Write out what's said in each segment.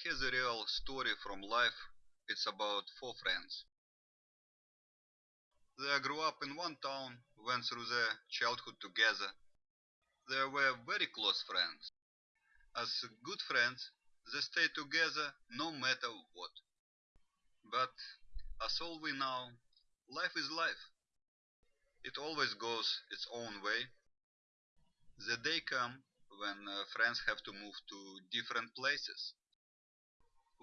here's a real story from life. It's about four friends. They grew up in one town, went through their childhood together. They were very close friends. As good friends, they stayed together no matter what. But as all we know, life is life. It always goes its own way. The day come when uh, friends have to move to different places.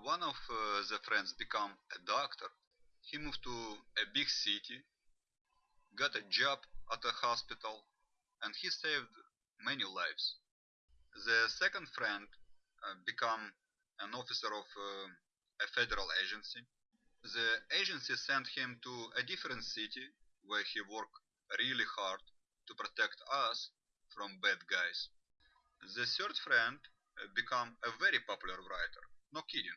One of uh, the friends became a doctor. He moved to a big city, got a job at a hospital, and he saved many lives. The second friend uh, become an officer of uh, a federal agency. The agency sent him to a different city where he worked really hard to protect us from bad guys. The third friend became a very popular writer. No kidding.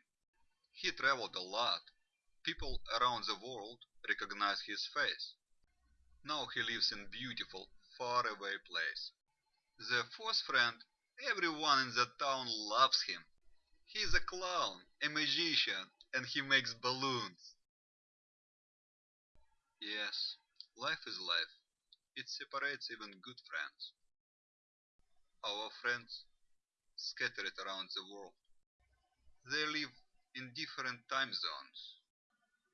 He traveled a lot. People around the world recognize his face. Now he lives in beautiful, faraway place. The fourth friend, everyone in the town loves him. He's a clown, a magician, and he makes balloons. Yes, life is life. It separates even good friends. Our friends scattered around the world. They live in different time zones.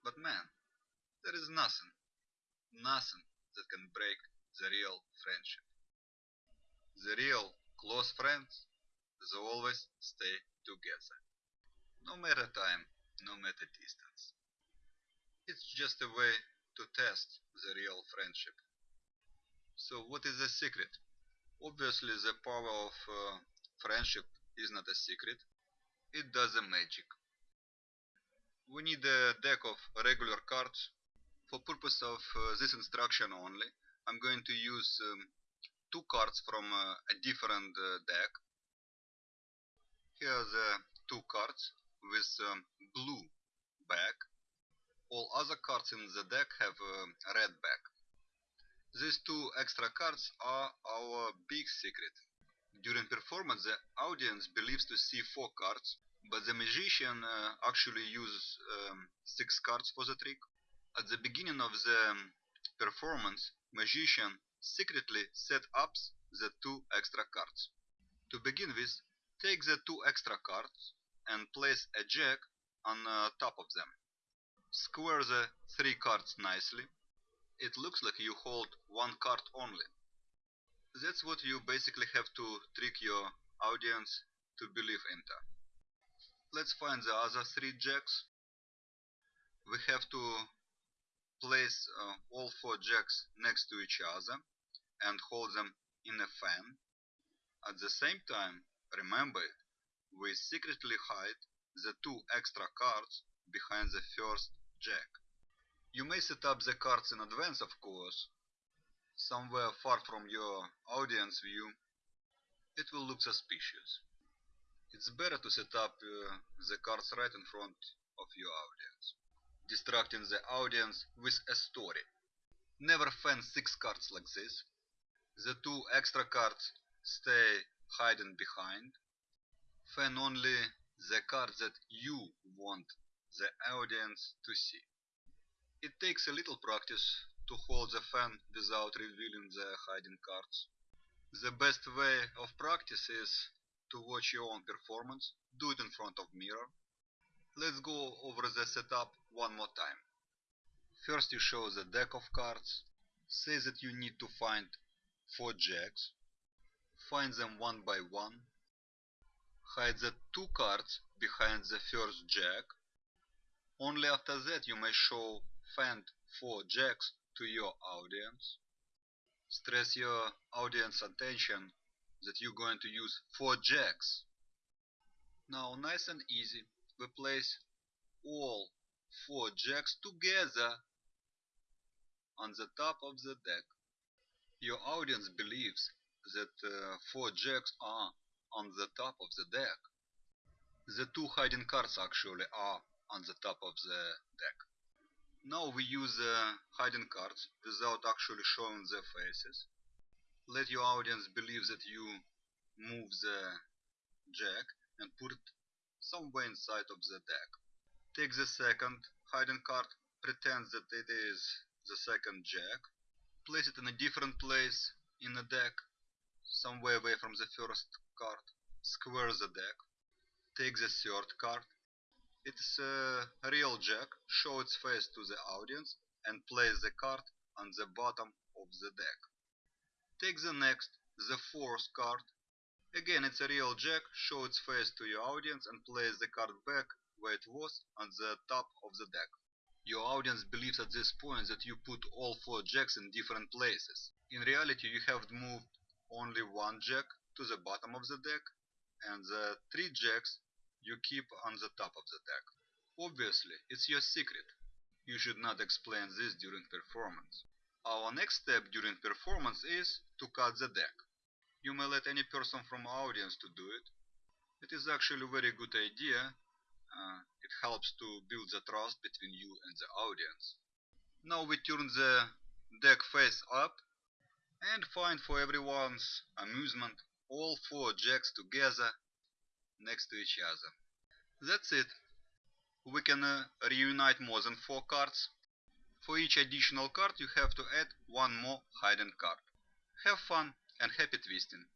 But man, there is nothing, nothing that can break the real friendship. The real close friends, they always stay together. No matter time, no matter distance. It's just a way to test the real friendship. So what is the secret? Obviously the power of uh, friendship is not a secret. It does a magic. We need a deck of regular cards. For purpose of uh, this instruction only, I'm going to use um, two cards from uh, a different uh, deck. Here are the two cards with um, blue back. All other cards in the deck have a red back. These two extra cards are our big secret. During performance, the audience believes to see four cards, but the magician uh, actually uses um, six cards for the trick. At the beginning of the um, performance, magician secretly set up the two extra cards. To begin with, take the two extra cards and place a jack on uh, top of them. Square the three cards nicely. It looks like you hold one card only. That's what you basically have to trick your audience to believe into. Let's find the other three jacks. We have to place uh, all four jacks next to each other and hold them in a fan. At the same time, remember, we secretly hide the two extra cards behind the first jack. You may set up the cards in advance, of course, somewhere far from your audience view. It will look suspicious. It's better to set up uh, the cards right in front of your audience, distracting the audience with a story. Never fan six cards like this. The two extra cards stay hidden behind. Fan only the cards that you want the audience to see. It takes a little practice to hold the fan without revealing the hiding cards. The best way of practice is to watch your own performance, do it in front of mirror. Let's go over the setup one more time. First you show the deck of cards, say that you need to find 4 jacks, find them one by one, hide the two cards behind the first jack. Only after that you may show find 4 jacks to your audience. Stress your audience attention that you're going to use 4 jacks. Now nice and easy, we place all 4 jacks together on the top of the deck. Your audience believes that uh, 4 jacks are on the top of the deck. The two hiding cards actually are on the top of the deck. Now we use the hiding cards without actually showing their faces. Let your audience believe that you move the jack and put it somewhere inside of the deck. Take the second hidden card, pretend that it is the second jack, place it in a different place in the deck, somewhere away from the first card, square the deck, take the third card, it's a real jack, show its face to the audience and place the card on the bottom of the deck. Take the next, the fourth card, Again, it's a real jack, show its face to your audience and place the card back where it was on the top of the deck. Your audience believes at this point that you put all four jacks in different places. In reality, you have moved only one jack to the bottom of the deck and the three jacks you keep on the top of the deck. Obviously, it's your secret. You should not explain this during performance. Our next step during performance is to cut the deck. You may let any person from audience to do it. It is actually a very good idea. Uh, it helps to build the trust between you and the audience. Now we turn the deck face up and find for everyone's amusement all four jacks together next to each other. That's it. We can uh, reunite more than four cards. For each additional card you have to add one more hidden card. Have fun and happy twisting.